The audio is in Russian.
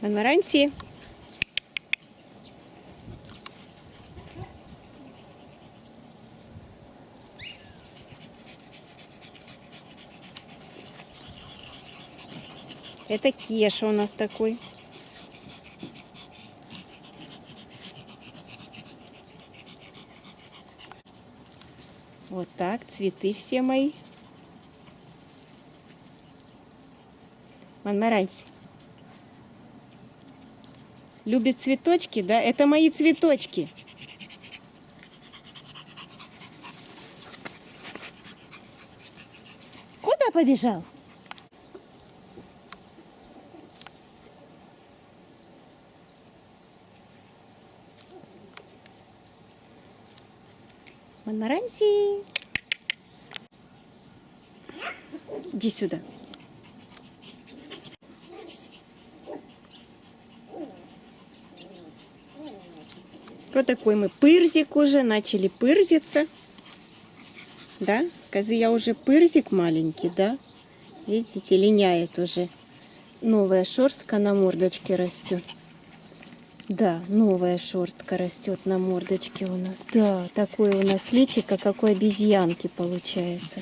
Монмаранси. Это Кеша у нас такой. Вот так, цветы все мои. Монмаранси. Любит цветочки, да? Это мои цветочки. Куда побежал? Монмаранси. Иди сюда. Вот такой мы пырзик уже, начали пырзиться. Да, козы я уже пырзик маленький, да? Видите, линяет уже. Новая шерстка на мордочке растет. Да, новая шерстка растет на мордочке у нас. Да, такое у нас личико, как у обезьянки получается.